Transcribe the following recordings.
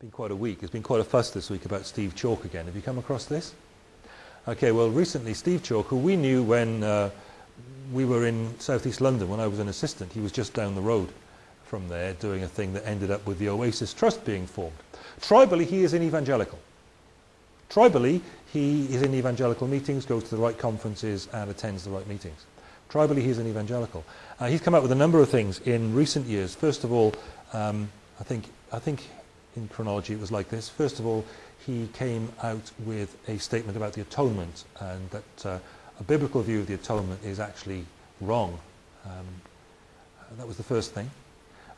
been quite a week. There's been quite a fuss this week about Steve Chalke again. Have you come across this? Okay, well, recently Steve Chalke, who we knew when uh, we were in southeast London when I was an assistant, he was just down the road from there doing a thing that ended up with the Oasis Trust being formed. Tribally, he is an evangelical. Tribally, he is in evangelical meetings, goes to the right conferences and attends the right meetings. Tribally, he's an evangelical. Uh, he's come out with a number of things in recent years. First of all, um, I think I think in chronology it was like this. First of all, he came out with a statement about the atonement and that uh, a biblical view of the atonement is actually wrong. Um, that was the first thing.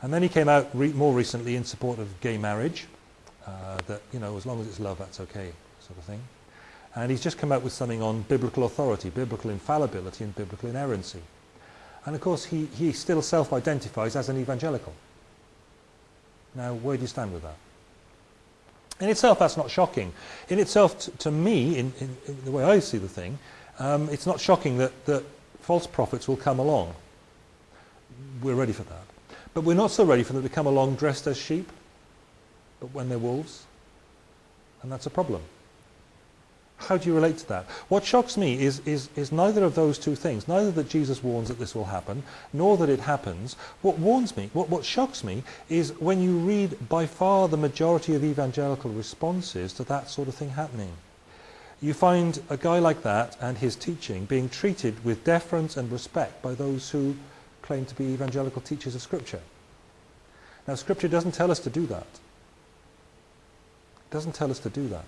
And then he came out re more recently in support of gay marriage, uh, that, you know, as long as it's love, that's okay, sort of thing. And he's just come out with something on biblical authority, biblical infallibility and biblical inerrancy. And of course, he, he still self-identifies as an evangelical. Now, where do you stand with that? In itself, that's not shocking. In itself, to me, in, in, in, the way I see the thing, um, it's not shocking that, that false prophets will come along. We're ready for that. But we're not so ready for them to come along dressed as sheep, but when they're wolves. And that's a problem. How do you relate to that? What shocks me is, is, is neither of those two things, neither that Jesus warns that this will happen, nor that it happens. What warns me, what, what shocks me, is when you read by far the majority of evangelical responses to that sort of thing happening. You find a guy like that and his teaching being treated with deference and respect by those who claim to be evangelical teachers of Scripture. Now, Scripture doesn't tell us to do that. It doesn't tell us to do that.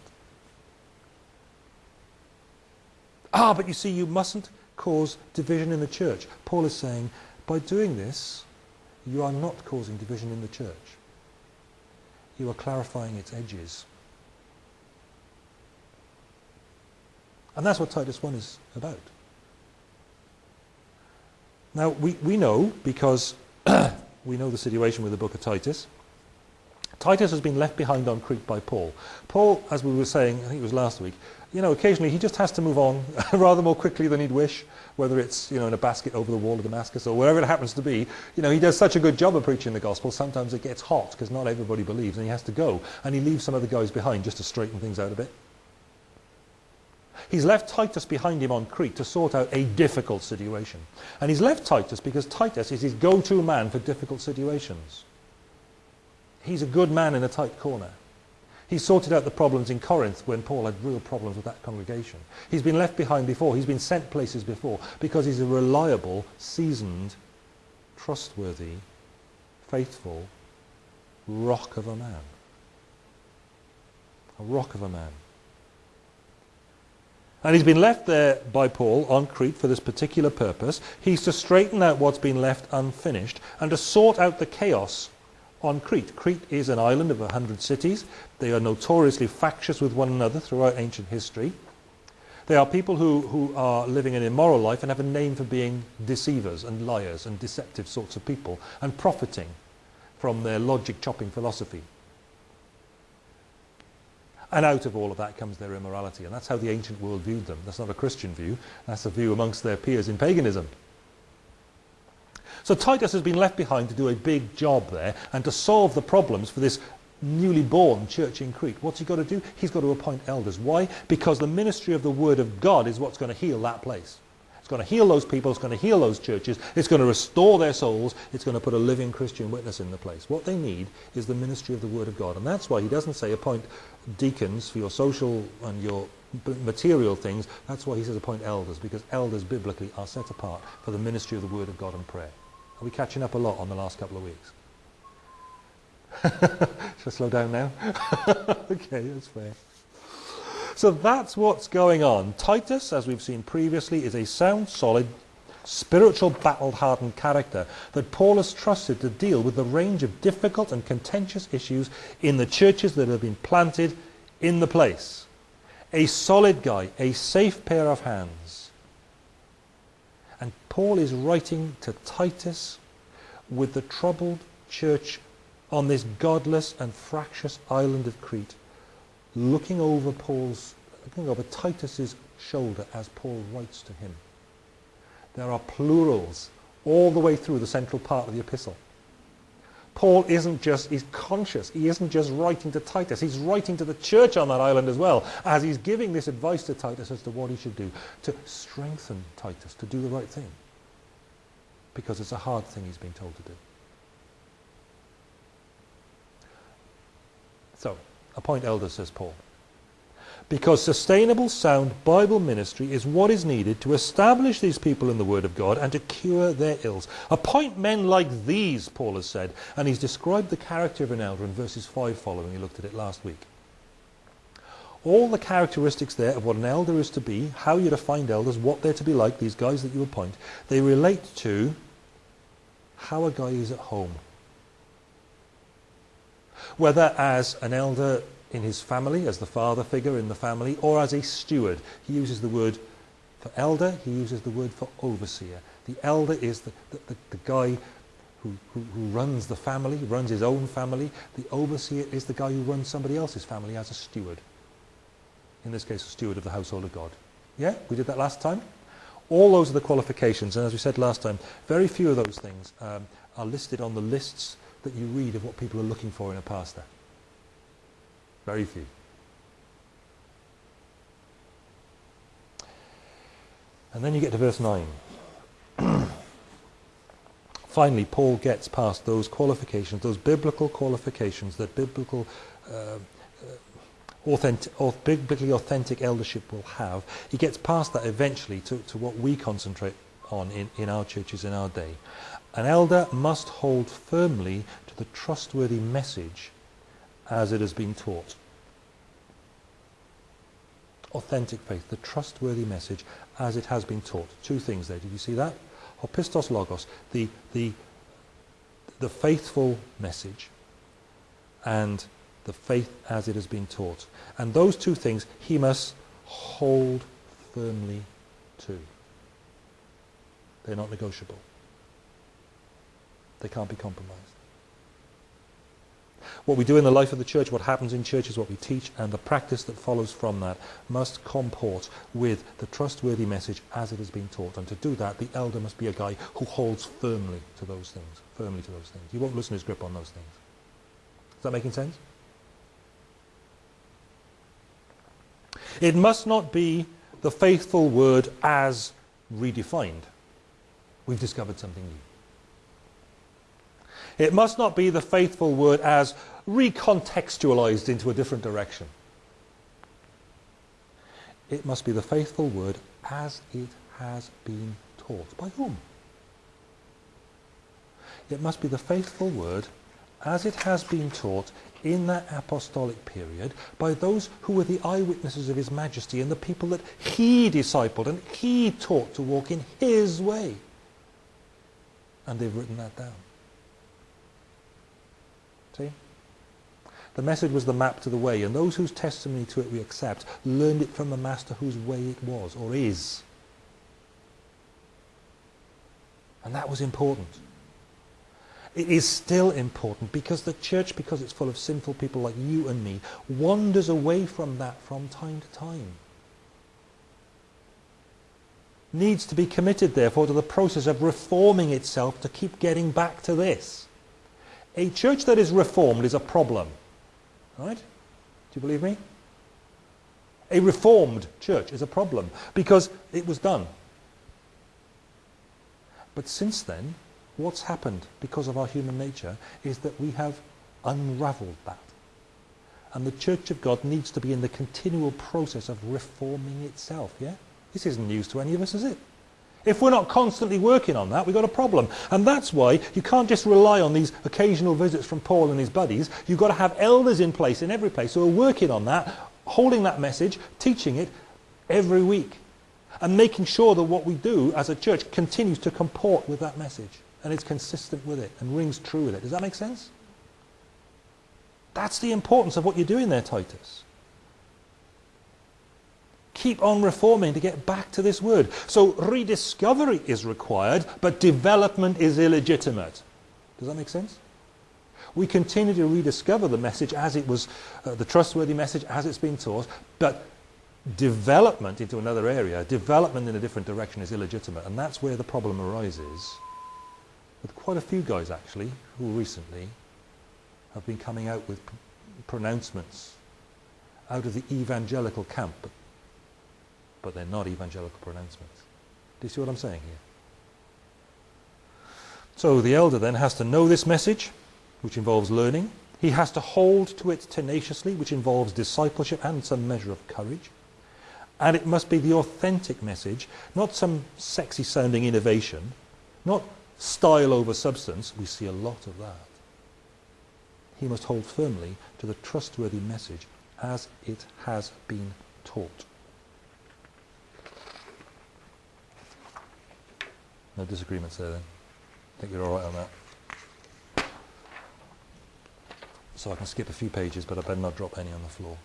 Ah, but you see, you mustn't cause division in the church. Paul is saying, by doing this, you are not causing division in the church. You are clarifying its edges. And that's what Titus 1 is about. Now, we, we know, because we know the situation with the book of Titus, Titus has been left behind on Crete by Paul. Paul, as we were saying, I think it was last week, you know, occasionally he just has to move on rather more quickly than he'd wish, whether it's, you know, in a basket over the wall of Damascus or wherever it happens to be. You know, he does such a good job of preaching the gospel, sometimes it gets hot because not everybody believes and he has to go. And he leaves some of the guys behind just to straighten things out a bit. He's left Titus behind him on Crete to sort out a difficult situation. And he's left Titus because Titus is his go-to man for difficult situations. He's a good man in a tight corner. He sorted out the problems in Corinth when Paul had real problems with that congregation. He's been left behind before. He's been sent places before because he's a reliable, seasoned, trustworthy, faithful rock of a man. A rock of a man. And he's been left there by Paul on Crete for this particular purpose. He's to straighten out what's been left unfinished and to sort out the chaos on Crete. Crete is an island of a hundred cities. They are notoriously factious with one another throughout ancient history. They are people who, who are living an immoral life and have a name for being deceivers and liars and deceptive sorts of people and profiting from their logic chopping philosophy. And out of all of that comes their immorality. And that's how the ancient world viewed them. That's not a Christian view. That's a view amongst their peers in paganism. So Titus has been left behind to do a big job there and to solve the problems for this newly born church in Crete. What's he got to do? He's got to appoint elders. Why? Because the ministry of the Word of God is what's going to heal that place. It's going to heal those people. It's going to heal those churches. It's going to restore their souls. It's going to put a living Christian witness in the place. What they need is the ministry of the Word of God. And that's why he doesn't say appoint deacons for your social and your material things. That's why he says appoint elders, because elders biblically are set apart for the ministry of the Word of God and prayer. Are we catching up a lot on the last couple of weeks? Should I slow down now? okay, that's fair. So that's what's going on. Titus, as we've seen previously, is a sound, solid, spiritual battle-hardened character that Paul has trusted to deal with the range of difficult and contentious issues in the churches that have been planted in the place. A solid guy, a safe pair of hands. Paul is writing to Titus with the troubled church on this godless and fractious island of Crete, looking over Paul's, looking over Titus's shoulder as Paul writes to him. There are plurals all the way through the central part of the epistle. Paul isn't just, he's conscious. He isn't just writing to Titus. He's writing to the church on that island as well, as he's giving this advice to Titus as to what he should do, to strengthen Titus, to do the right thing. Because it's a hard thing he's being told to do. So, appoint elders, says Paul because sustainable, sound Bible ministry is what is needed to establish these people in the Word of God and to cure their ills. Appoint men like these, Paul has said, and he's described the character of an elder in verses 5 following. He looked at it last week. All the characteristics there of what an elder is to be, how you're to find elders, what they're to be like, these guys that you appoint, they relate to how a guy is at home. Whether as an elder in his family, as the father figure in the family, or as a steward. He uses the word for elder, he uses the word for overseer. The elder is the, the, the, the guy who, who, who, runs the family, runs his own family. The overseer is the guy who runs somebody else's family as a steward. In this case, a steward of the household of God. Yeah, we did that last time. All those are the qualifications, and as we said last time, very few of those things um, are listed on the lists that you read of what people are looking for in a pastor. Very few. And then you get to verse 9. Finally, Paul gets past those qualifications, those biblical qualifications that biblical, uh, authentic, biblically authentic eldership will have. He gets past that eventually to, to what we concentrate on in, in our churches in our day. An elder must hold firmly to the trustworthy message as it has been taught. Authentic faith, the trustworthy message as it has been taught. Two things there. Did you see that? Opistos logos, the, the, the faithful message and the faith as it has been taught. And those two things he must hold firmly to. They're not negotiable. They can't be compromised. What we do in the life of the church, what happens in churches, what we teach, and the practice that follows from that must comport with the trustworthy message as it has been taught. And to do that, the elder must be a guy who holds firmly to those things, firmly to those things. He won't loosen his grip on those things. Is that making sense? It must not be the faithful word as redefined. We've discovered something new. It must not be the faithful word as recontextualized into a different direction. It must be the faithful word as it has been taught. By whom? It must be the faithful word as it has been taught in that apostolic period by those who were the eyewitnesses of his majesty and the people that he discipled and he taught to walk in his way. And they've written that down. See? The message was the map to the way, and those whose testimony to it we accept learned it from the master whose way it was, or is. And that was important. It is still important because the church, because it's full of sinful people like you and me, wanders away from that from time to time. Needs to be committed, therefore, to the process of reforming itself to keep getting back to this. A church that is reformed is a problem. Right? Do you believe me? A reformed church is a problem because it was done. But since then, what's happened because of our human nature is that we have unraveled that. And the church of God needs to be in the continual process of reforming itself, yeah? This isn't news to any of us, is it? If we're not constantly working on that, we've got a problem. And that's why you can't just rely on these occasional visits from Paul and his buddies. You've got to have elders in place in every place who are working on that, holding that message, teaching it every week. And making sure that what we do as a church continues to comport with that message. And it's consistent with it and rings true with it. Does that make sense? That's the importance of what you're doing there, Titus. Keep on reforming to get back to this word. So rediscovery is required, but development is illegitimate. Does that make sense? We continue to rediscover the message as it was, uh, the trustworthy message as it's been taught, but development into another area, development in a different direction is illegitimate. And that's where the problem arises with quite a few guys actually who recently have been coming out with pronouncements out of the evangelical camp, but, but they're not evangelical pronouncements. Do you see what I'm saying here? So the elder then has to know this message, which involves learning. He has to hold to it tenaciously, which involves discipleship and some measure of courage. And it must be the authentic message, not some sexy sounding innovation, not style over substance. We see a lot of that. He must hold firmly to the trustworthy message as it has been taught. No disagreements there then. I think you're all right on that. So I can skip a few pages, but I better not drop any on the floor.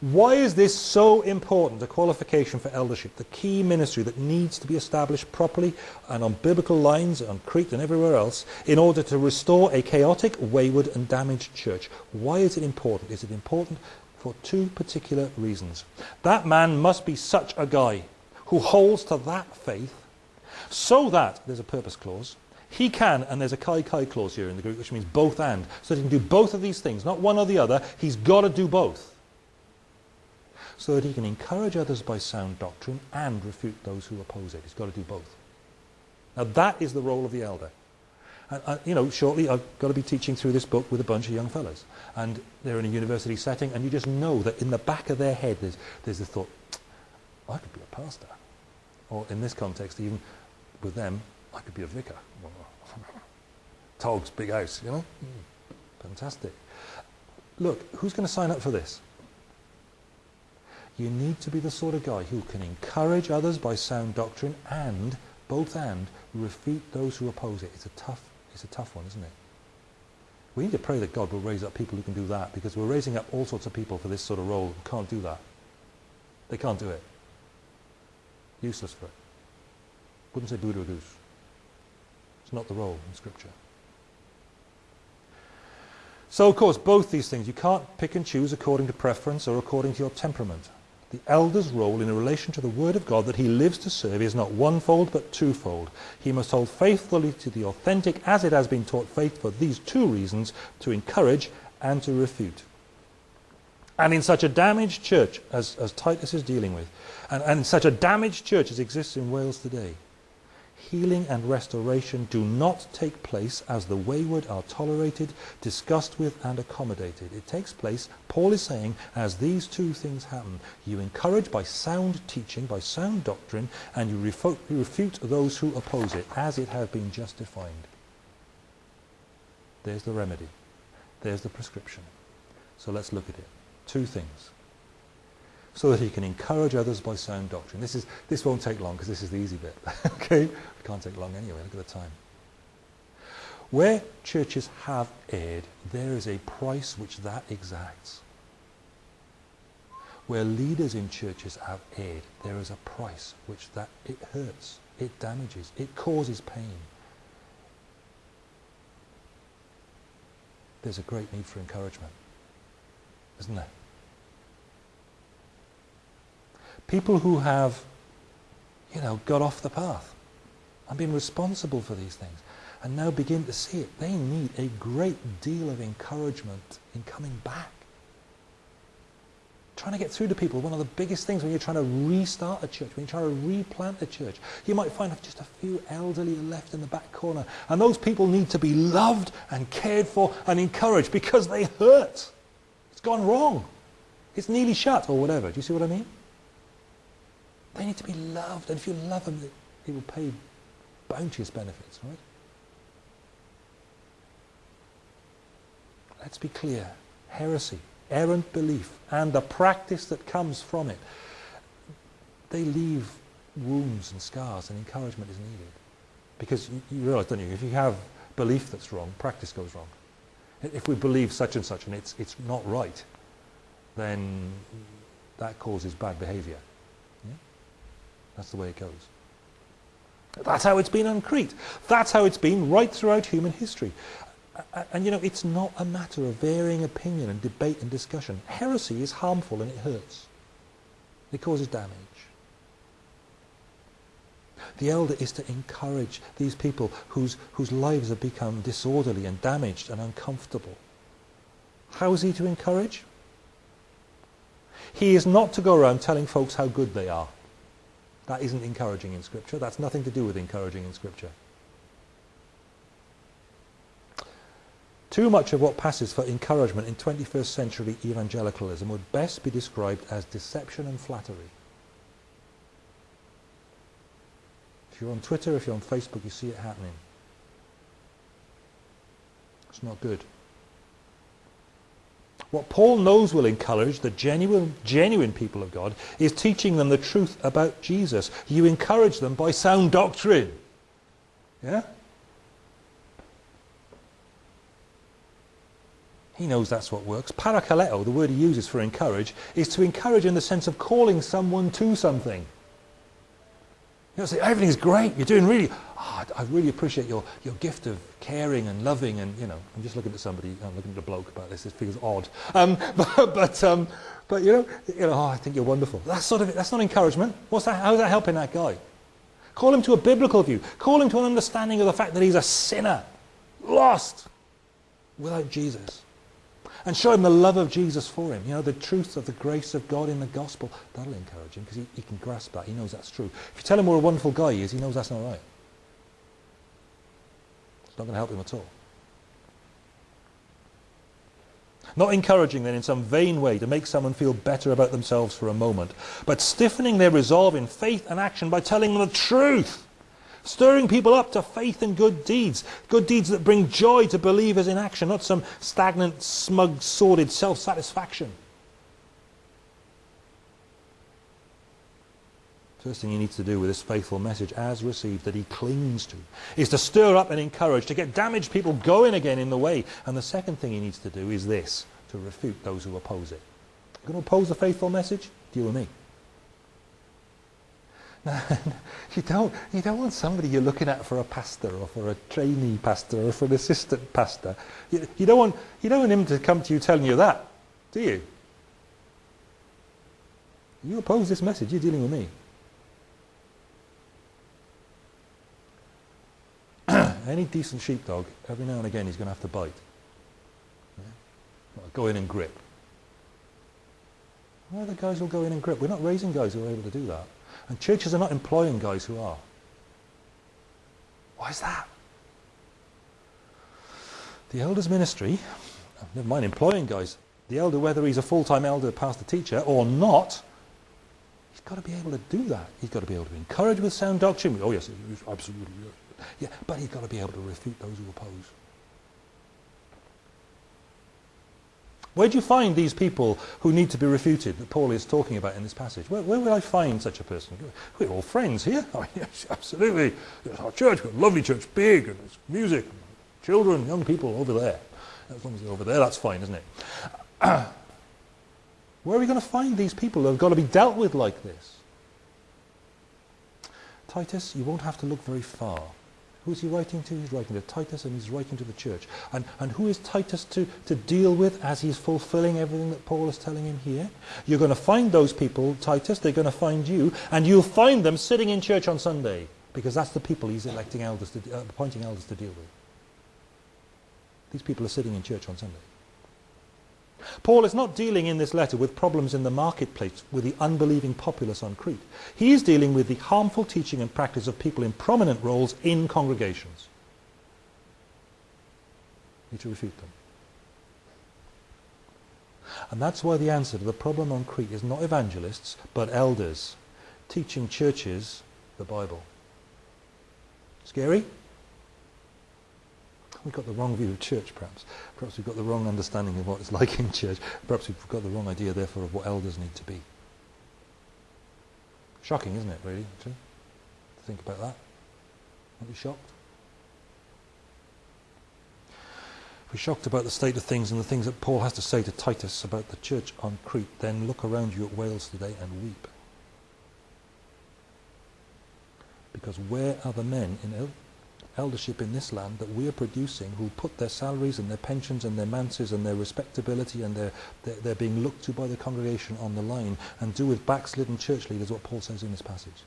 Why is this so important, a qualification for eldership, the key ministry that needs to be established properly and on biblical lines on Crete and everywhere else in order to restore a chaotic, wayward and damaged church? Why is it important? Is it important for two particular reasons? That man must be such a guy who holds to that faith so that, there's a purpose clause, he can, and there's a kai kai clause here in the Greek, which means both and. So he can do both of these things, not one or the other. He's got to do both so that he can encourage others by sound doctrine and refute those who oppose it. He's got to do both. Now that is the role of the elder. And, uh, you know, shortly I've got to be teaching through this book with a bunch of young fellows. And they're in a university setting, and you just know that in the back of their head there's, there's the thought, I could be a pastor. Or in this context, even with them, I could be a vicar. Togs, big house, you know? Mm, fantastic. Look, who's going to sign up for this? You need to be the sort of guy who can encourage others by sound doctrine and, both and, refute those who oppose it. It's a tough, it's a tough one, isn't it? We need to pray that God will raise up people who can do that because we're raising up all sorts of people for this sort of role who can't do that. They can't do it. Useless for it. Wouldn't say boo to a goose. It's not the role in Scripture. So, of course, both these things, you can't pick and choose according to preference or according to your temperament. The elder's role in relation to the Word of God that he lives to serve is not onefold but twofold. He must hold faithfully to the authentic as it has been taught faith for these two reasons, to encourage and to refute. And in such a damaged church as, as Titus is dealing with, and, and such a damaged church as exists in Wales today, healing and restoration do not take place as the wayward are tolerated, discussed with and accommodated. It takes place, Paul is saying, as these two things happen. You encourage by sound teaching, by sound doctrine, and you refute, refute those who oppose it, as it has been just defined. There's the remedy. There's the prescription. So let's look at it. Two things so that he can encourage others by sound doctrine. This, is, this won't take long because this is the easy bit. okay? It can't take long anyway. Look at the time. Where churches have erred, there is a price which that exacts. Where leaders in churches have erred, there is a price which that it hurts, it damages, it causes pain. There's a great need for encouragement, isn't there? People who have, you know, got off the path and been responsible for these things and now begin to see it. They need a great deal of encouragement in coming back. Trying to get through to people, one of the biggest things when you're trying to restart a church, when you're trying to replant a church, you might find just a few elderly left in the back corner. And those people need to be loved and cared for and encouraged because they hurt. It's gone wrong. It's nearly shut or whatever. Do you see what I mean? They need to be loved. And if you love them, he will pay bounteous benefits, right? Let's be clear. Heresy, errant belief, and the practice that comes from it, they leave wounds and scars, and encouragement is needed. Because you, you realise, don't you, if you have belief that's wrong, practice goes wrong. If we believe such and such and it's, it's not right, then that causes bad behaviour. That's the way it goes. That's how it's been on Crete. That's how it's been right throughout human history. And, you know, it's not a matter of varying opinion and debate and discussion. Heresy is harmful and it hurts. It causes damage. The elder is to encourage these people whose, whose lives have become disorderly and damaged and uncomfortable. How is he to encourage? He is not to go around telling folks how good they are. That isn't encouraging in Scripture. That's nothing to do with encouraging in Scripture. Too much of what passes for encouragement in 21st century evangelicalism would best be described as deception and flattery. If you're on Twitter, if you're on Facebook, you see it happening. It's not good. What Paul knows will encourage the genuine, genuine people of God is teaching them the truth about Jesus. You encourage them by sound doctrine. Yeah? He knows that's what works. Parakaleo, the word he uses for encourage, is to encourage in the sense of calling someone to something. Know, say, everything's great, you're doing really, oh, I really appreciate your, your gift of caring and loving and, you know, I'm just looking at somebody, I'm looking at a bloke about this, it feels odd. Um, but, but, um, but, you know, you know, oh, I think you're wonderful. That's sort of, it. that's not encouragement. What's that, how's that helping that guy? Call him to a biblical view. Call him to an understanding of the fact that he's a sinner, lost, without Jesus and show him the love of Jesus for him. You know, the truth of the grace of God in the gospel. That'll encourage him because he, he can grasp that. He knows that's true. If you tell him what a wonderful guy he is, he knows that's not right. It's not going to help him at all. Not encouraging then in some vain way to make someone feel better about themselves for a moment, but stiffening their resolve in faith and action by telling them the truth Stirring people up to faith and good deeds. Good deeds that bring joy to believers in action, not some stagnant, smug, sordid self-satisfaction. First thing he needs to do with this faithful message as received that he clings to is to stir up and encourage, to get damaged people going again in the way. And the second thing he needs to do is this, to refute those who oppose it. You're going to oppose the faithful message? Deal with me. you don't you don't want somebody you're looking at for a pastor or for a trainee pastor or for an assistant pastor. You, you don't want you don't want him to come to you telling you that, do you? You oppose this message, you're dealing with me. Any decent sheepdog, every now and again he's going to have to bite. Yeah? Go in and grip. Are the guys who'll go in and grip? We're not raising guys who are able to do that. And churches are not employing guys who are. Why is that? The elders ministry, oh, never mind employing guys, the elder, whether he's a full-time elder, pastor, teacher or not, he's got to be able to do that. He's got to be able to encourage with sound doctrine. Oh yes, absolutely. Yeah, but he's got to be able to refute those who oppose. Where do you find these people who need to be refuted that Paul is talking about in this passage? Where, where would I find such a person? We're all friends here. Oh, yes, absolutely. It's our church, we've got a lovely church, big, and there's music, and children, young people over there. As long as they're over there, that's fine, isn't it? Where are we going to find these people that have got to be dealt with like this? Titus, you won't have to look very far. Who's he writing to? He's writing to Titus and he's writing to the church. And, and who is Titus to, to deal with as he's fulfilling everything that Paul is telling him here? You're going to find those people, Titus, they're going to find you, and you'll find them sitting in church on Sunday, because that's the people he's electing elders to, uh, appointing elders to deal with. These people are sitting in church on Sunday. Paul is not dealing in this letter with problems in the marketplace with the unbelieving populace on Crete. He is dealing with the harmful teaching and practice of people in prominent roles in congregations. You need to refute them. And that's why the answer to the problem on Crete is not evangelists, but elders teaching churches the Bible. Scary? We've got the wrong view of church, perhaps. Perhaps we've got the wrong understanding of what it's like in church. Perhaps we've got the wrong idea, therefore, of what elders need to be. Shocking, isn't it, really, to think about that? Aren't you shocked? We're shocked about the state of things and the things that Paul has to say to Titus about the church on Crete, then look around you at Wales today and weep. Because where are the men in eldership in this land that we are producing who put their salaries and their pensions and their manses and their respectability and their, their, their being looked to by the congregation on the line and do with backslidden church leaders what Paul says in this passage.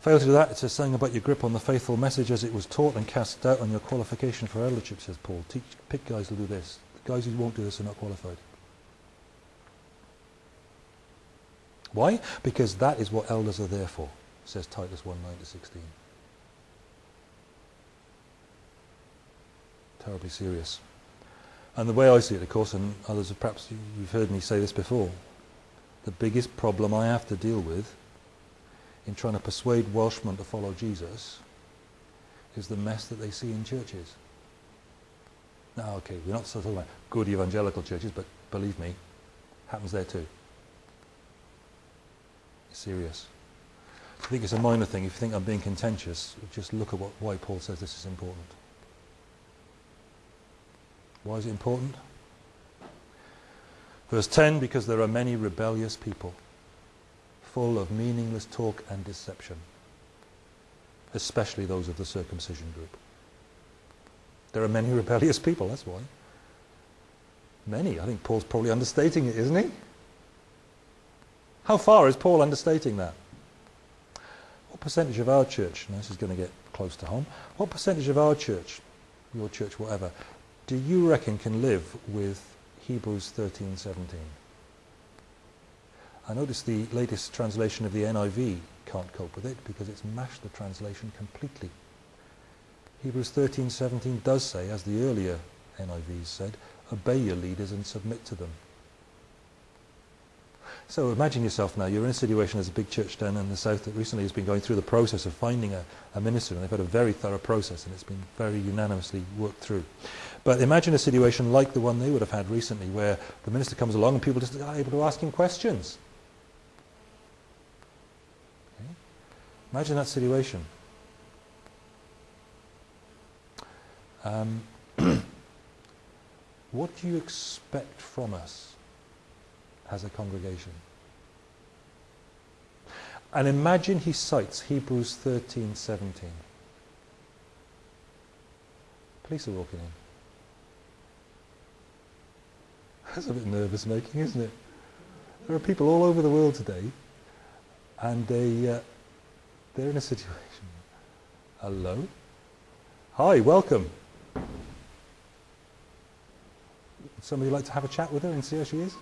Fail to do that, it says something about your grip on the faithful message as it was taught and cast doubt on your qualification for eldership, says Paul. Teach, pick guys who do this. The guys who won't do this are not qualified. Why? Because that is what elders are there for, says Titus 1 9 to 16. Terribly serious. And the way I see it, of course, and others have perhaps you've heard me say this before, the biggest problem I have to deal with in trying to persuade Welshmen to follow Jesus is the mess that they see in churches. Now, okay, we're not talking about good evangelical churches, but believe me, happens there too. Serious. I think it's a minor thing. If you think I'm being contentious, just look at what, why Paul says this is important. Why is it important? Verse 10, because there are many rebellious people full of meaningless talk and deception, especially those of the circumcision group. There are many rebellious people, that's why. Many. I think Paul's probably understating it, isn't he? How far is Paul understating that? What percentage of our church, and this is going to get close to home, what percentage of our church, your church, whatever, do you reckon can live with Hebrews 13, 17? I notice the latest translation of the NIV can't cope with it because it's mashed the translation completely. Hebrews 13:17 does say, as the earlier NIVs said, obey your leaders and submit to them. So imagine yourself now, you're in a situation as a big church down in the south that recently has been going through the process of finding a, a minister, and they've had a very thorough process, and it's been very unanimously worked through. But imagine a situation like the one they would have had recently, where the minister comes along and people just are able to ask him questions. Imagine that situation. Um, what do you expect from us as a congregation? And imagine he cites Hebrews 13, 17. Police are walking in. That's a bit nervous making, isn't it? There are people all over the world today, and they, uh, they're in a situation. Hello? Hi, welcome. Would somebody like to have a chat with her and see how she is?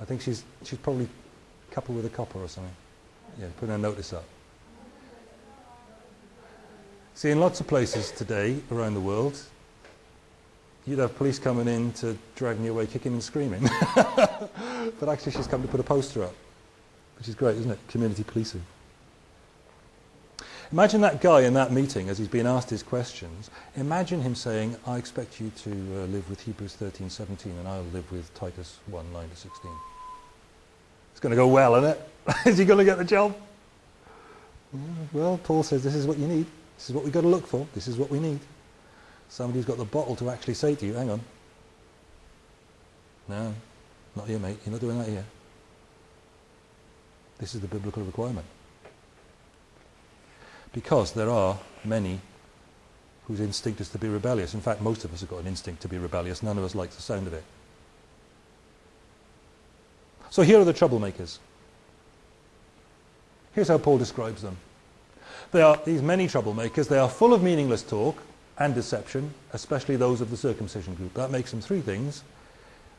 I think she's, she's probably coupled with a copper or something. Yeah, put a notice up. See, in lots of places today around the world, you'd have police coming in to drag me away kicking and screaming. but actually she's come to put a poster up, which is great, isn't it? Community policing. Imagine that guy in that meeting as he's being asked his questions. Imagine him saying, I expect you to uh, live with Hebrews 13, 17, and I'll live with Titus 1, 9 to 16. It's going to go well, isn't it? is he going to get the job? Well, Paul says this is what you need. This is what we've got to look for. This is what we need. Somebody's got the bottle to actually say to you, hang on. No, not here, mate. You're not doing that here. This is the biblical requirement because there are many whose instinct is to be rebellious. In fact, most of us have got an instinct to be rebellious. None of us likes the sound of it. So here are the troublemakers. Here's how Paul describes them. They are these many troublemakers. They are full of meaningless talk and deception, especially those of the circumcision group. That makes them three things.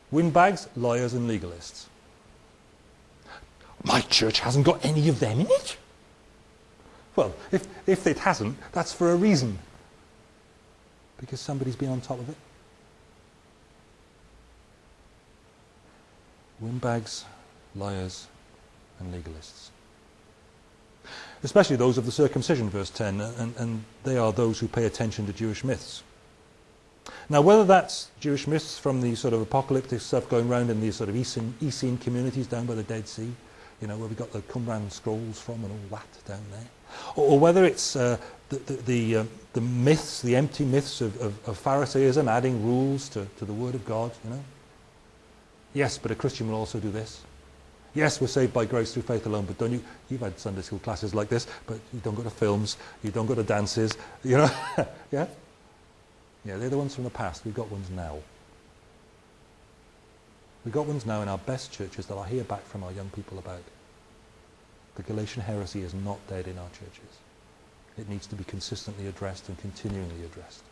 Windbags, liars and legalists. My church hasn't got any of them in it. Well, if, if it hasn't, that's for a reason. Because somebody's been on top of it. Windbags, liars, and legalists. Especially those of the circumcision, verse 10, and, and they are those who pay attention to Jewish myths. Now, whether that's Jewish myths from the sort of apocalyptic stuff going around in these sort of Essene, Essene communities down by the Dead Sea, you know, where we got the Qumran scrolls from and all that down there, or, or whether it's uh, the, the, the, uh, the, myths, the empty myths of, of, of Pharisaism, adding rules to, to the Word of God, you know. Yes, but a Christian will also do this. Yes, we're saved by grace through faith alone, but don't you, you've had Sunday school classes like this, but you don't go to films, you don't go to dances, you know. yeah? Yeah, they're the ones from the past. We've got ones now. We've got ones now in our best churches that I hear back from our young people about. The Galatian heresy is not dead in our churches. It needs to be consistently addressed and continually addressed.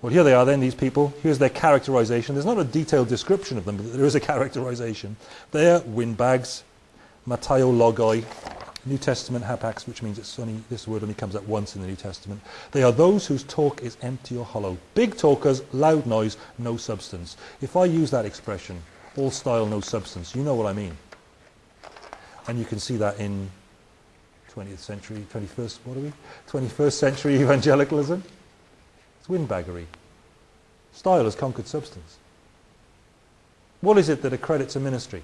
Well, here they are then, these people. Here's their characterization. There's not a detailed description of them, but there is a characterization. They're windbags, logoi, New Testament hapax, which means it's only, this word only comes up once in the New Testament. They are those whose talk is empty or hollow. Big talkers, loud noise, no substance. If I use that expression, all style, no substance, you know what I mean. And you can see that in 20th century, 21st, what are we? 21st century evangelicalism. It's windbaggery. Style has conquered substance. What is it that accredits a ministry?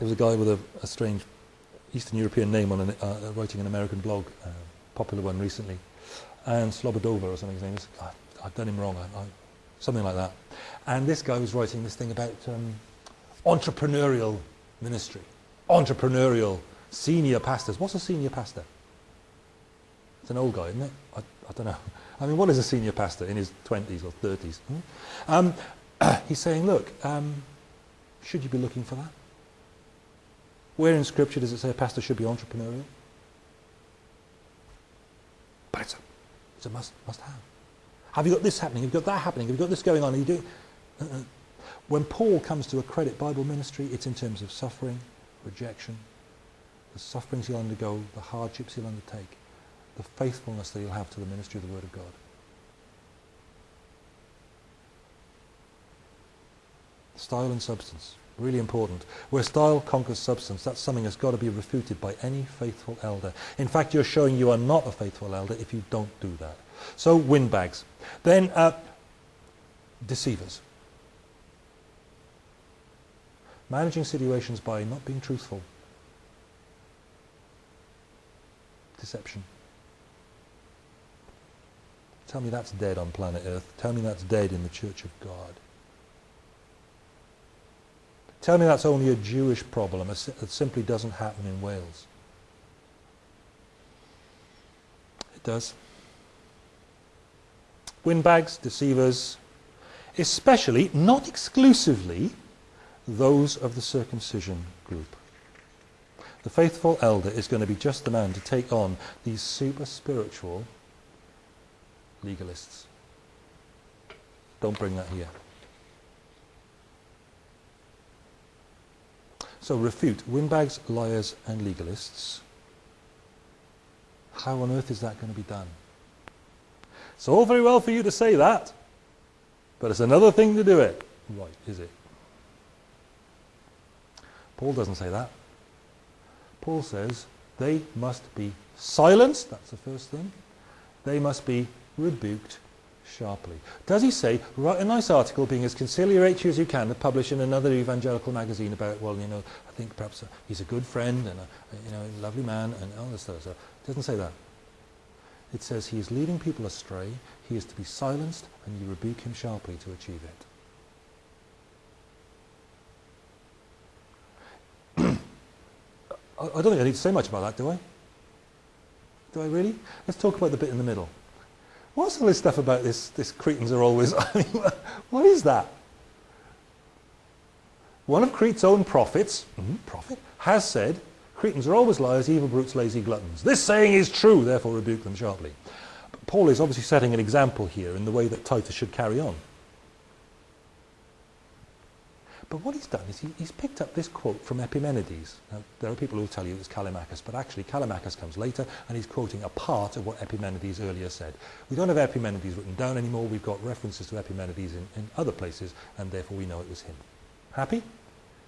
There was a guy with a, a strange Eastern European name on an, uh, writing an American blog, uh, popular one recently, and Slobodova or something his name is. I've done him wrong, I, I, something like that. And this guy was writing this thing about um, entrepreneurial ministry, entrepreneurial senior pastors. What's a senior pastor? It's an old guy, isn't it? I, I don't know. I mean, what is a senior pastor in his 20s or 30s? Hmm? Um, he's saying, look, um, should you be looking for that? Where in Scripture does it say a pastor should be entrepreneurial? But it's a, it's a must, must have. Have you got this happening? Have you got that happening? Have you got this going on? Are you doing? Uh-uh. When Paul comes to accredit Bible ministry, it's in terms of suffering, rejection, the sufferings he'll undergo, the hardships he'll undertake, the faithfulness that he'll have to the ministry of the Word of God. Style and substance. Really important. Where style conquers substance, that's something that's got to be refuted by any faithful elder. In fact, you're showing you are not a faithful elder if you don't do that. So windbags. Then uh, deceivers. Managing situations by not being truthful. Deception. Tell me that's dead on planet Earth. Tell me that's dead in the Church of God. Tell me that's only a Jewish problem. It simply doesn't happen in Wales. It does. Windbags, deceivers, especially, not exclusively, those of the circumcision group. The faithful elder is going to be just the man to take on these super spiritual legalists. Don't bring that here. So refute windbags, liars and legalists. How on earth is that going to be done? It's all very well for you to say that, but it's another thing to do it. Right, is it? Paul doesn't say that. Paul says they must be silenced, that's the first thing. They must be rebuked sharply. Does he say, write a nice article being as conciliatory as you can to publish in another evangelical magazine about, well, you know, I think perhaps uh, he's a good friend and a, you know, a lovely man and all this stuff. So doesn't say that. It says he is leading people astray, he is to be silenced, and you rebuke him sharply to achieve it. I don't think I need to say much about that, do I? Do I really? Let's talk about the bit in the middle. What's all this stuff about this, this Cretans are always, I mean, what is that? One of Crete's own prophets, mm-hmm, prophet, has said, Cretans are always liars, evil brutes, lazy gluttons. This saying is true, therefore rebuke them sharply. But Paul is obviously setting an example here in the way that Titus should carry on. But what he's done is he, he's picked up this quote from Epimenides. Now, there are people who will tell you it's Callimachus, but actually Callimachus comes later, and he's quoting a part of what Epimenides earlier said. We don't have Epimenides written down anymore. We've got references to Epimenides in, in other places, and therefore we know it was him. Happy?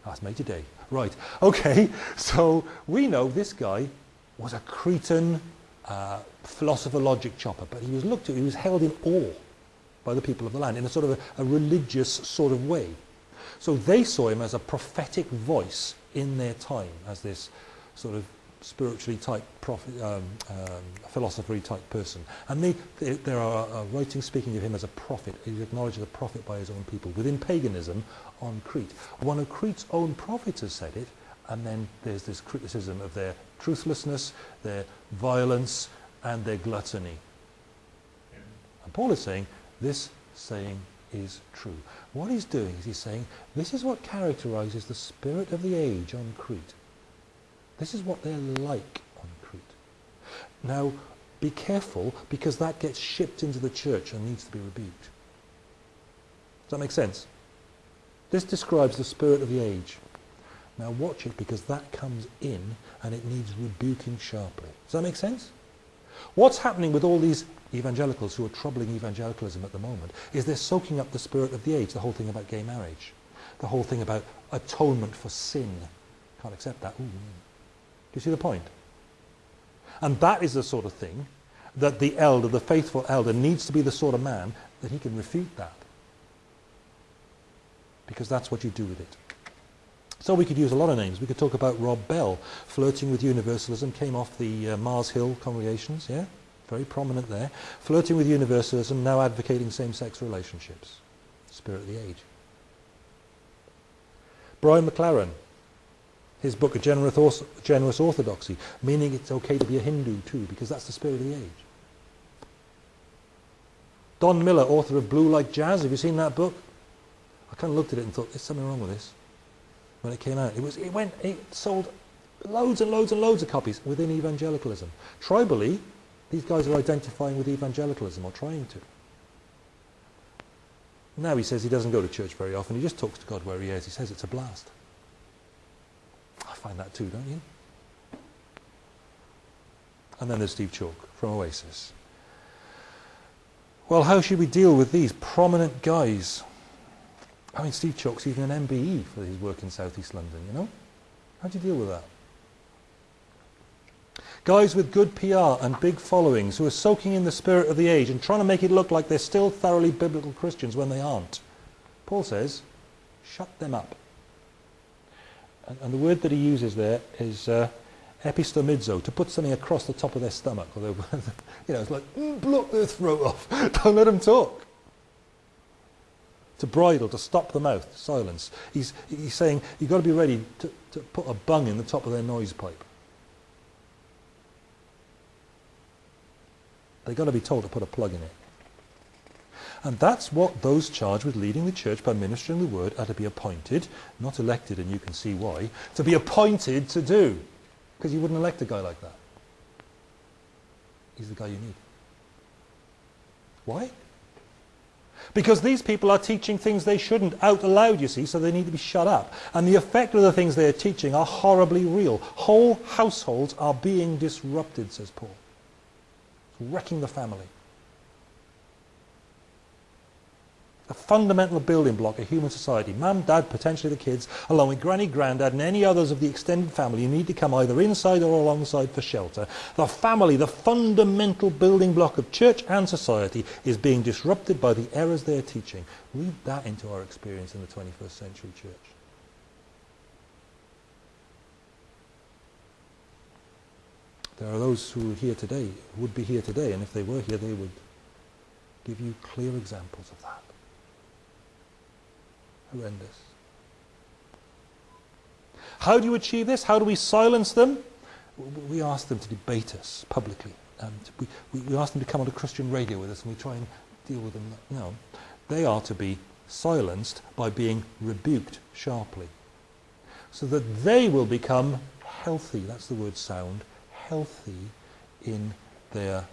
That's made today. Right. Okay. So we know this guy was a Cretan uh, philosopher logic chopper, but he was looked at, he was held in awe by the people of the land in a sort of a, a religious sort of way. So they saw him as a prophetic voice in their time, as this sort of spiritually type prophet, um, um, philosopher type person. And they, they, there are uh, writings speaking of him as a prophet. He's acknowledged as a prophet by his own people within paganism on Crete. One of Crete's own prophets has said it, and then there's this criticism of their truthlessness, their violence, and their gluttony. And Paul is saying this saying is true. What he's doing is he's saying, this is what characterizes the spirit of the age on Crete. This is what they're like on Crete. Now, be careful because that gets shipped into the church and needs to be rebuked. Does that make sense? This describes the spirit of the age. Now watch it because that comes in and it needs rebuking sharply. Does that make sense? What's happening with all these evangelicals who are troubling evangelicalism at the moment is they're soaking up the spirit of the age, the whole thing about gay marriage, the whole thing about atonement for sin. Can't accept that. Ooh. Do you see the point? And that is the sort of thing that the elder, the faithful elder, needs to be the sort of man that he can refute that. Because that's what you do with it. So we could use a lot of names. We could talk about Rob Bell, flirting with universalism, came off the uh, Mars Hill congregations, yeah? Very prominent there. Flirting with universalism, now advocating same-sex relationships. Spirit of the age. Brian McLaren, his book, A Generous, Orthodoxy, meaning it's okay to be a Hindu too, because that's the spirit of the age. Don Miller, author of Blue Like Jazz, have you seen that book? I kind of looked at it and thought, there's something wrong with this when it came out. It was it went it sold loads and loads and loads of copies within evangelicalism. Tribally, these guys are identifying with evangelicalism or trying to. Now he says he doesn't go to church very often. He just talks to God where he is. He says it's a blast. I find that too, don't you? And then there's Steve Chalke from Oasis. Well, how should we deal with these prominent guys I mean, Steve Chalke's even an MBE for his work in South East London, you know? How do you deal with that? Guys with good PR and big followings who are soaking in the spirit of the age and trying to make it look like they're still thoroughly biblical Christians when they aren't. Paul says, shut them up. And, and the word that he uses there is uh, epistomizo, to put something across the top of their stomach. Or you know, it's like, mm, block their throat off. Don't let them talk to bridle, to stop the mouth, silence. He's, he's saying you've got to be ready to, to put a bung in the top of their noise pipe. They've got to be told to put a plug in it. And that's what those charged with leading the church by ministering the word are to be appointed, not elected, and you can see why, to be appointed to do. Because you wouldn't elect a guy like that. He's the guy you need. Why? Because these people are teaching things they shouldn't out aloud, you see, so they need to be shut up. And the effect of the things they are teaching are horribly real. Whole households are being disrupted, says Paul. Wrecking the family. a fundamental building block of human society. Mum, dad, potentially the kids, along with granny, granddad, and any others of the extended family you need to come either inside or alongside for shelter. The family, the fundamental building block of church and society, is being disrupted by the errors they are teaching. Read that into our experience in the 21st century church. There are those who are here today, would be here today, and if they were here, they would give you clear examples of that horrendous. How do you achieve this? How do we silence them? We ask them to debate us publicly. Um, we, we ask them to come on a Christian radio with us and we try and deal with them. No. They are to be silenced by being rebuked sharply. So that they will become healthy, that's the word sound, healthy in their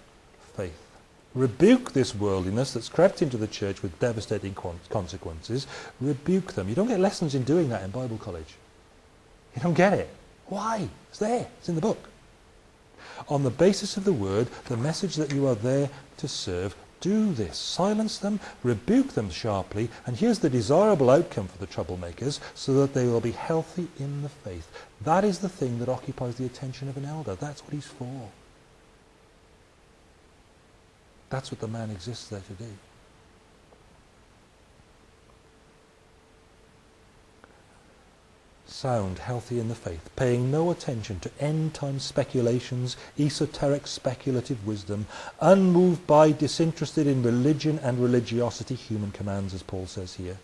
faith rebuke this worldliness that's crept into the church with devastating consequences. Rebuke them. You don't get lessons in doing that in Bible college. You don't get it. Why? It's there. It's in the book. On the basis of the word, the message that you are there to serve, do this. Silence them, rebuke them sharply, and here's the desirable outcome for the troublemakers, so that they will be healthy in the faith. That is the thing that occupies the attention of an elder. That's what he's for. That's what the man exists there to do. Sound, healthy in the faith, paying no attention to end-time speculations, esoteric speculative wisdom, unmoved by, disinterested in religion and religiosity, human commands, as Paul says here,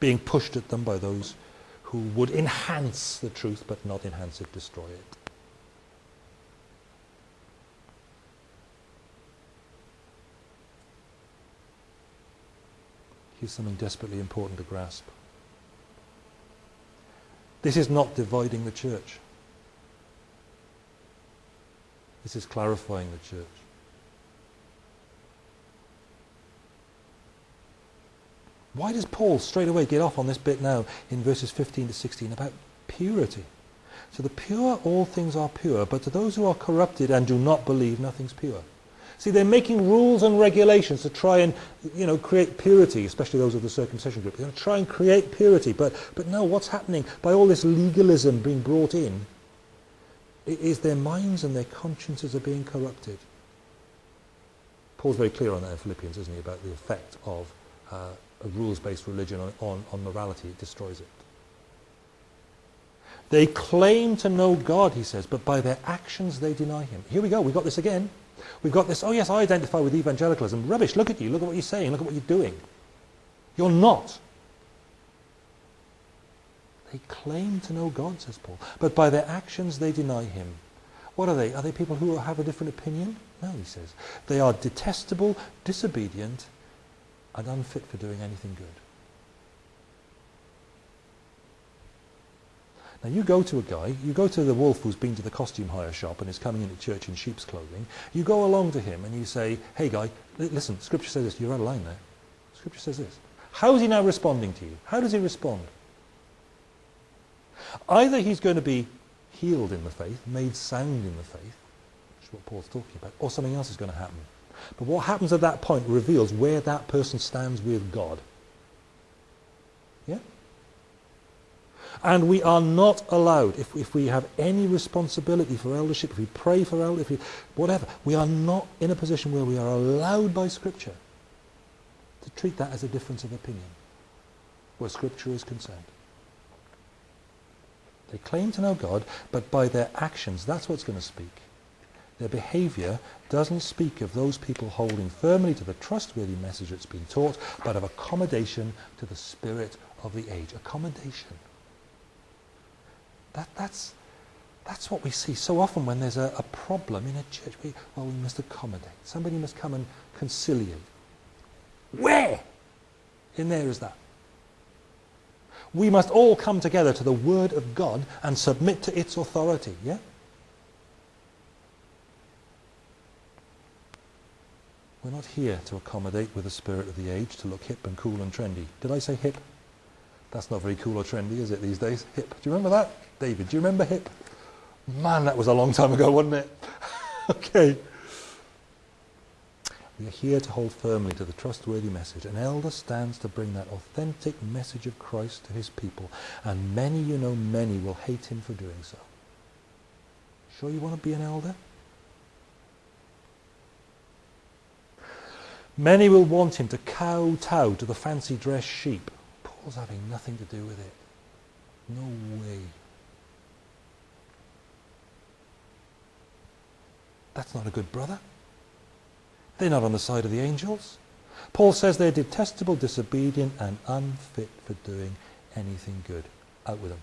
being pushed at them by those who would enhance the truth but not enhance it, destroy it. Here's something desperately important to grasp. This is not dividing the church. This is clarifying the church. Why does Paul straight away get off on this bit now in verses 15 to 16 about purity? To the pure, all things are pure, but to those who are corrupted and do not believe, nothing's pure. See, they're making rules and regulations to try and, you know, create purity, especially those of the circumcision group. They're going to try and create purity. But, but no, what's happening by all this legalism being brought in is their minds and their consciences are being corrupted. Paul's very clear on that in Philippians, isn't he, about the effect of uh, a rules-based religion on, on, on morality. It destroys it. They claim to know God, he says, but by their actions they deny him. Here we go. We've got this again. We've got this, oh yes, I identify with evangelicalism. Rubbish, look at you, look at what you're saying, look at what you're doing. You're not. They claim to know God, says Paul, but by their actions they deny him. What are they? Are they people who have a different opinion? No, he says. They are detestable, disobedient, and unfit for doing anything good. Now you go to a guy, you go to the wolf who's been to the costume hire shop and is coming into church in sheep's clothing, you go along to him and you say, hey guy, listen, scripture says this, you're out of line there. Scripture says this. How is he now responding to you? How does he respond? Either he's going to be healed in the faith, made sound in the faith, which is what Paul's talking about, or something else is going to happen. But what happens at that point reveals where that person stands with God. And we are not allowed, if, if we have any responsibility for eldership, if we pray for eldership, we, whatever, we are not in a position where we are allowed by Scripture to treat that as a difference of opinion, where Scripture is concerned. They claim to know God, but by their actions, that's what's going to speak. Their behavior doesn't speak of those people holding firmly to the trustworthy message that's been taught, but of accommodation to the spirit of the age. Accommodation. That, that's, that's what we see so often when there's a, a problem in a church. We, well, we must accommodate. Somebody must come and conciliate. Where in there is that? We must all come together to the Word of God and submit to its authority. Yeah? We're not here to accommodate with the spirit of the age, to look hip and cool and trendy. Did I say hip? That's not very cool or trendy, is it, these days? Hip. Do you remember that? David, do you remember hip? Man, that was a long time ago, wasn't it? okay. We are here to hold firmly to the trustworthy message. An elder stands to bring that authentic message of Christ to his people, and many, you know, many will hate him for doing so. Sure you want to be an elder? Many will want him to kowtow to the fancy dress sheep. Paul's having nothing to do with it. No way. That's not a good brother. They're not on the side of the angels. Paul says they're detestable, disobedient, and unfit for doing anything good. Out with them.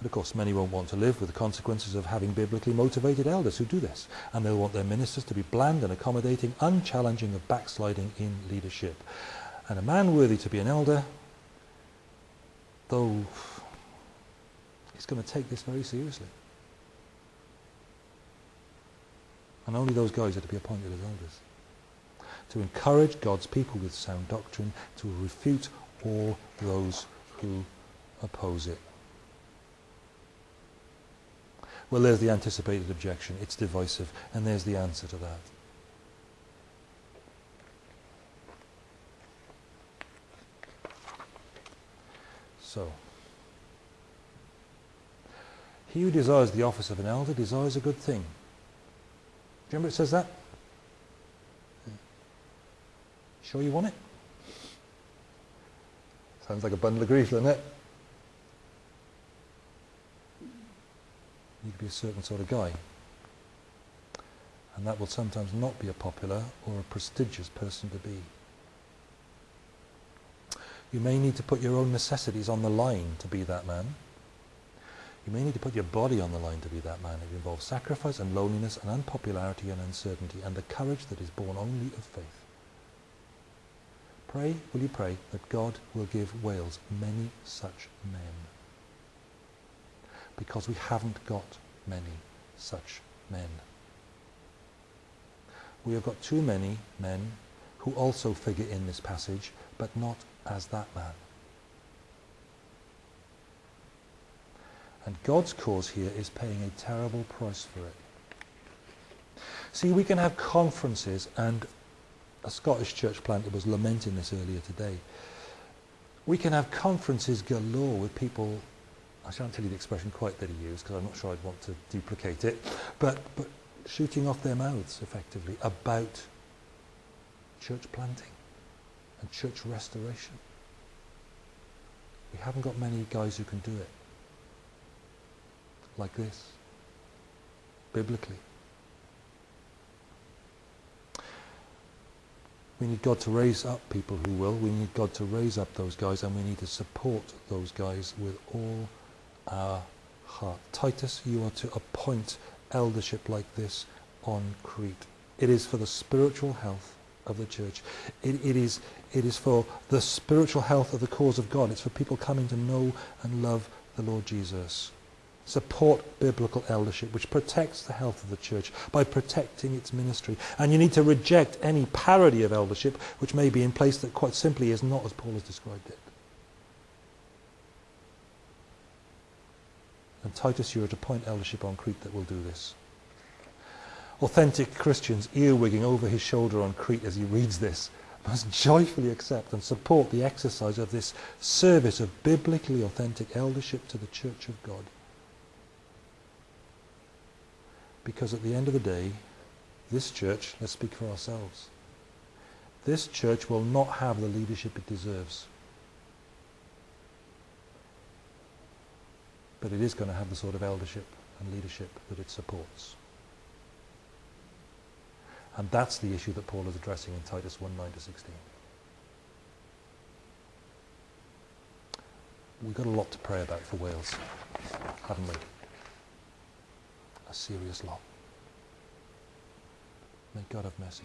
But of course, many won't want to live with the consequences of having biblically motivated elders who do this. And they'll want their ministers to be bland and accommodating, unchallenging of backsliding in leadership. And a man worthy to be an elder, though he's going to take this very seriously. And only those guys are to be appointed as elders. To encourage God's people with sound doctrine, to refute all those who oppose it. Well, there's the anticipated objection. It's divisive. And there's the answer to that. So, he who desires the office of an elder desires a good thing. Do you remember it says that? Sure you want it? Sounds like a bundle of grief, doesn't it? Need to be a certain sort of guy. And that will sometimes not be a popular or a prestigious person to be. You may need to put your own necessities on the line to be that man. You may need to put your body on the line to be that man. It involves sacrifice and loneliness and unpopularity and uncertainty and the courage that is born only of faith. Pray, will you pray, that God will give Wales many such men. Because we haven't got many such men. We have got too many men who also figure in this passage, but not as that man. And God's cause here is paying a terrible price for it. See, we can have conferences, and a Scottish church planter was lamenting this earlier today. We can have conferences galore with people, I shan't tell you the expression quite that he used because I'm not sure I'd want to duplicate it, but, but shooting off their mouths effectively about church planting and church restoration. We haven't got many guys who can do it like this, biblically. We need God to raise up people who will. We need God to raise up those guys and we need to support those guys with all our heart. Titus, you are to appoint eldership like this on Crete. It is for the spiritual health of the church. It, it, is, it is for the spiritual health of the cause of God. It's for people coming to know and love the Lord Jesus. Support biblical eldership, which protects the health of the church by protecting its ministry. And you need to reject any parody of eldership which may be in place that quite simply is not as Paul has described it. And Titus, you are to appoint eldership on Crete that will do this. Authentic Christians, earwigging over his shoulder on Crete as he reads this, must joyfully accept and support the exercise of this service of biblically authentic eldership to the Church of God. Because at the end of the day, this church, let's speak for ourselves, this church will not have the leadership it deserves. But it is going to have the sort of eldership and leadership that it supports. And that's the issue that Paul is addressing in Titus 1, 9 to 16. We've got a lot to pray about for Wales, haven't we? a serious lot. May God have mercy.